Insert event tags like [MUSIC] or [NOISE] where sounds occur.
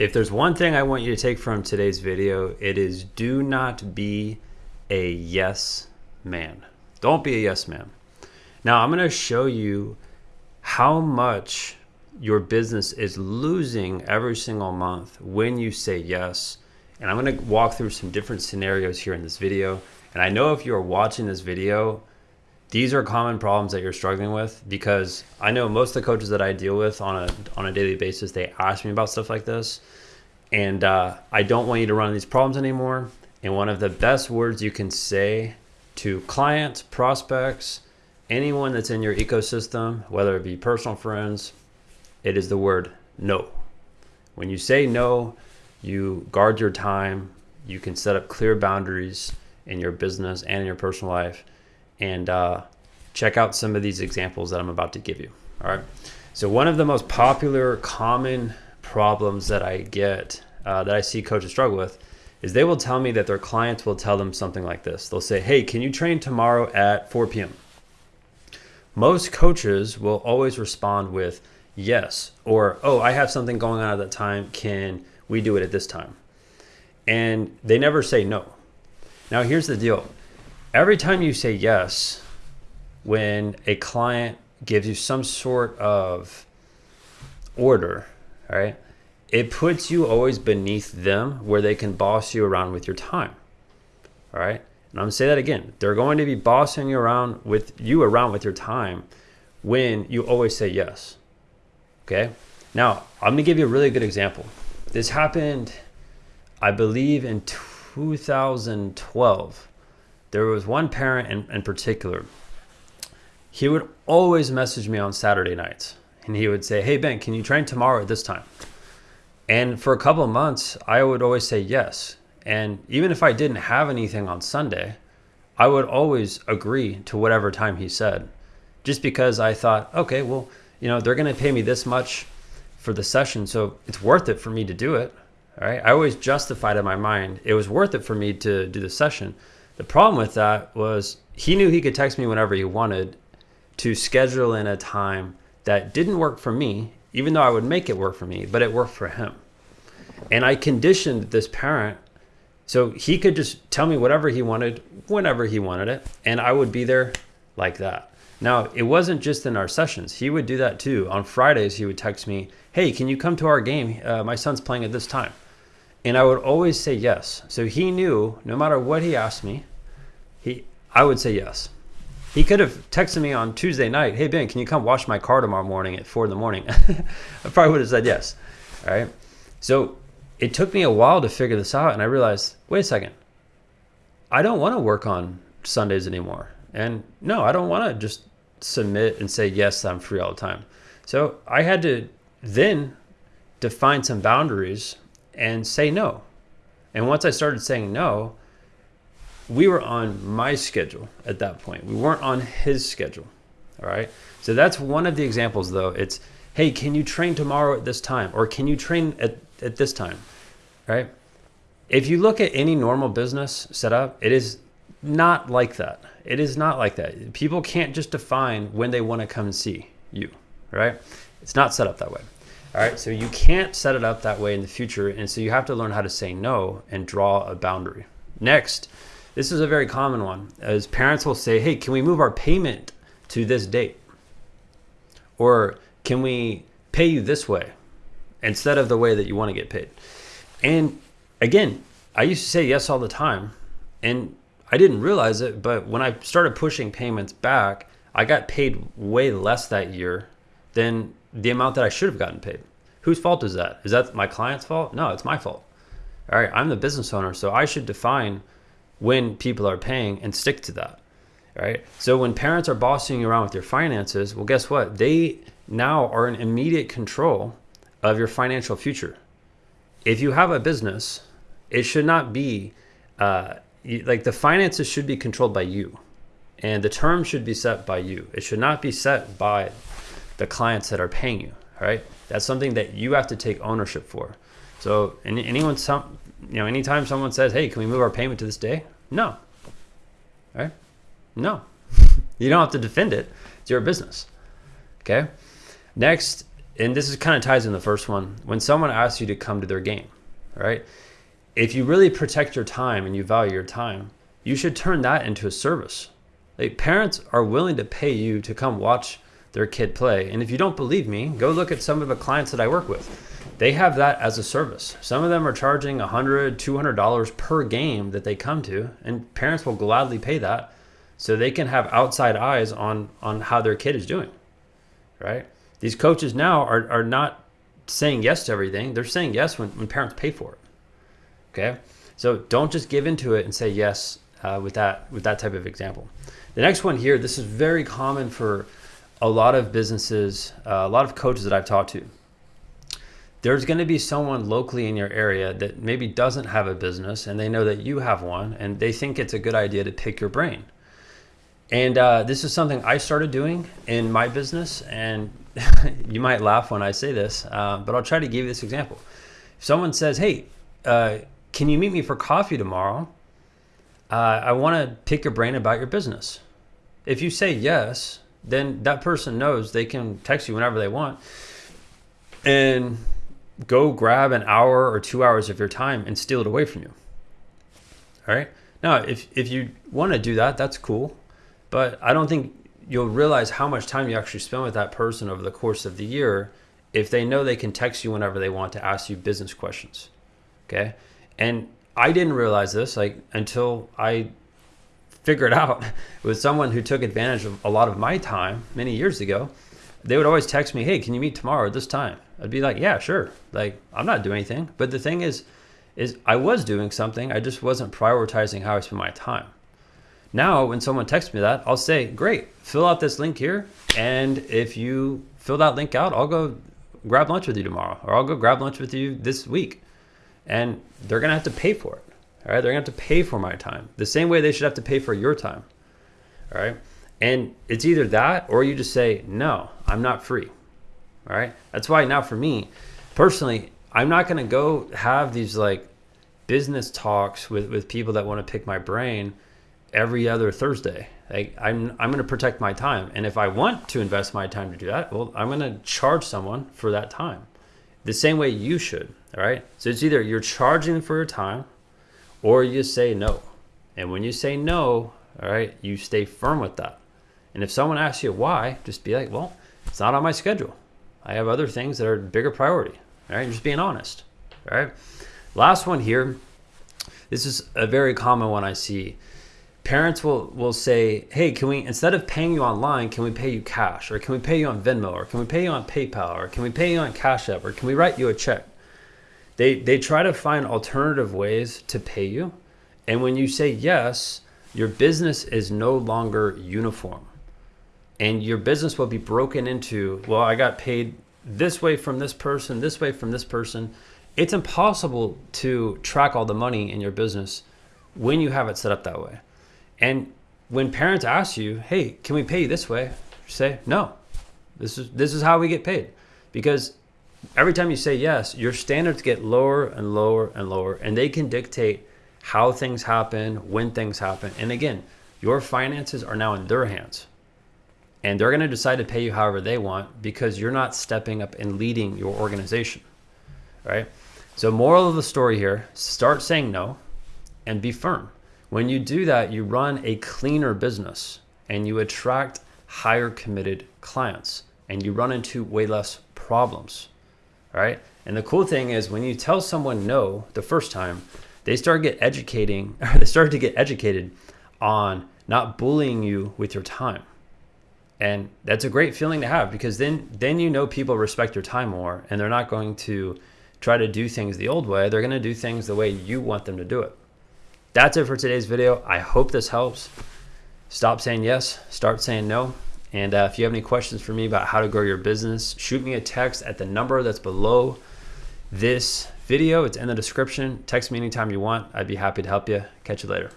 If there's one thing I want you to take from today's video, it is do not be a yes man. Don't be a yes man. Now, I'm going to show you how much your business is losing every single month when you say yes. And I'm going to walk through some different scenarios here in this video. And I know if you're watching this video, these are common problems that you're struggling with because I know most of the coaches that I deal with on a on a daily basis they ask me about stuff like this, and uh, I don't want you to run these problems anymore. And one of the best words you can say to clients, prospects, anyone that's in your ecosystem, whether it be personal friends, it is the word no. When you say no, you guard your time. You can set up clear boundaries in your business and in your personal life and uh, check out some of these examples that I'm about to give you. All right. So one of the most popular, common problems that I get, uh, that I see coaches struggle with, is they will tell me that their clients will tell them something like this. They'll say, "Hey, can you train tomorrow at 4 p.m.?" Most coaches will always respond with yes or "Oh, I have something going on at that time. Can we do it at this time?" And they never say no. Now, here's the deal every time you say yes, when a client gives you some sort of order, right, it puts you always beneath them where they can boss you around with your time. All right. And I'm gonna say that again. They're going to be bossing you around with you around with your time when you always say yes. Okay. Now I'm gonna give you a really good example. This happened, I believe, in 2012 there was one parent in, in particular. He would always message me on Saturday nights and he would say, Hey, Ben, can you train tomorrow at this time? And for a couple of months, I would always say yes. And even if I didn't have anything on Sunday, I would always agree to whatever time he said, just because I thought, okay, well, you know, they're going to pay me this much for the session, so it's worth it for me to do it. All right. I always justified in my mind it was worth it for me to do the session. The problem with that was he knew he could text me whenever he wanted to schedule in a time that didn't work for me, even though I would make it work for me, but it worked for him. And I conditioned this parent so he could just tell me whatever he wanted, whenever he wanted it, and I would be there like that. Now, it wasn't just in our sessions. He would do that too. On Fridays, he would text me, Hey, can you come to our game? Uh, my son's playing at this time. And I would always say yes. So he knew no matter what he asked me, he I would say yes. He could have texted me on Tuesday night, "Hey Ben, can you come wash my car tomorrow morning at four in the morning?" [LAUGHS] I probably would have said yes. All right. So it took me a while to figure this out, and I realized, wait a second, I don't want to work on Sundays anymore, and no, I don't want to just submit and say yes, I'm free all the time. So I had to then define some boundaries and say no. And once I started saying no, we were on my schedule at that point. We weren't on his schedule. All right. So that's one of the examples, though. It's, hey, can you train tomorrow at this time? Or can you train at, at this time? Right. If you look at any normal business setup, it is not like that. It is not like that. People can't just define when they want to come and see you. Right. It's not set up that way. All right. So you can't set it up that way in the future. And so you have to learn how to say no and draw a boundary. Next, this is a very common one, as parents will say, hey, can we move our payment to this date? Or can we pay you this way instead of the way that you want to get paid? And again, I used to say yes all the time. And I didn't realize it, but when I started pushing payments back, I got paid way less that year than the amount that I should have gotten paid. Whose fault is that? Is that my client's fault? No, it's my fault. All right, I'm the business owner, so I should define when people are paying and stick to that. Right. So when parents are bossing you around with your finances, well, guess what? They now are in immediate control of your financial future. If you have a business, it should not be uh, like the finances should be controlled by you and the terms should be set by you. It should not be set by the clients that are paying you. Right. That's something that you have to take ownership for. So anyone, some, you know, anytime someone says, "Hey, can we move our payment to this day?" No. Right? No. [LAUGHS] you don't have to defend it. It's your business. Okay. Next and this is kind of ties in the first one. When someone asks you to come to their game, right? If you really protect your time and you value your time, you should turn that into a service. Like parents are willing to pay you to come watch their kid play. And if you don't believe me, go look at some of the clients that I work with. They have that as a service. Some of them are charging $100, $200 per game that they come to, and parents will gladly pay that so they can have outside eyes on, on how their kid is doing, right? These coaches now are, are not saying yes to everything. They're saying yes when, when parents pay for it. Okay. So don't just give into it and say yes uh, with that with that type of example. The next one here, this is very common for a lot of businesses, uh, a lot of coaches that I've talked to. There's going to be someone locally in your area that maybe doesn't have a business and they know that you have one and they think it's a good idea to pick your brain. And uh, this is something I started doing in my business. And [LAUGHS] you might laugh when I say this, uh, but I'll try to give you this example. If someone says, Hey, uh, can you meet me for coffee tomorrow? Uh, I want to pick your brain about your business. If you say yes, then that person knows they can text you whenever they want and go grab an hour or two hours of your time and steal it away from you. All right. Now, if, if you want to do that, that's cool. But I don't think you'll realize how much time you actually spend with that person over the course of the year if they know they can text you whenever they want to ask you business questions. Okay. And I didn't realize this like until I figured [LAUGHS] out with someone who took advantage of a lot of my time many years ago. They would always text me, "Hey, can you meet tomorrow at this time?" I'd be like, "Yeah, sure." Like I'm not doing anything, but the thing is, is I was doing something. I just wasn't prioritizing how I spend my time. Now, when someone texts me that, I'll say, "Great, fill out this link here, and if you fill that link out, I'll go grab lunch with you tomorrow, or I'll go grab lunch with you this week." And they're gonna have to pay for it. All right, they're gonna have to pay for my time the same way they should have to pay for your time. All right, and it's either that or you just say no, I'm not free. All right, that's why now for me personally, I'm not gonna go have these like business talks with with people that want to pick my brain every other Thursday. Like I'm I'm gonna protect my time, and if I want to invest my time to do that, well, I'm gonna charge someone for that time, the same way you should. All right, so it's either you're charging for your time or you say no. And when you say no, all right, you stay firm with that. And if someone asks you why, just be like, well, it's not on my schedule. I have other things that are bigger priority. All right, I'm just being honest. All right. Last one here. This is a very common one I see. Parents will will say, "Hey, can we instead of paying you online, can we pay you cash, or can we pay you on Venmo, or can we pay you on PayPal, or can we pay you on Cash App, or can we write you a check?" They they try to find alternative ways to pay you. And when you say yes, your business is no longer uniform. And your business will be broken into, well, I got paid this way from this person, this way from this person. It's impossible to track all the money in your business when you have it set up that way. And when parents ask you, "Hey, can we pay you this way?" say, "No. This is this is how we get paid." Because every time you say yes, your standards get lower and lower and lower, and they can dictate how things happen, when things happen. And again, your finances are now in their hands. And they're going to decide to pay you however they want because you're not stepping up and leading your organization. Right? So, moral of the story here start saying no and be firm. When you do that, you run a cleaner business and you attract higher committed clients and you run into way less problems right? And the cool thing is when you tell someone no the first time, they start get educating [LAUGHS] they start to get educated on not bullying you with your time. And that's a great feeling to have because then then you know people respect your time more and they're not going to try to do things the old way. They're going to do things the way you want them to do it. That's it for today's video. I hope this helps. Stop saying yes, start saying no. And uh, if you have any questions for me about how to grow your business, shoot me a text at the number that's below this video. It's in the description. Text me anytime you want. I'd be happy to help you. Catch you later.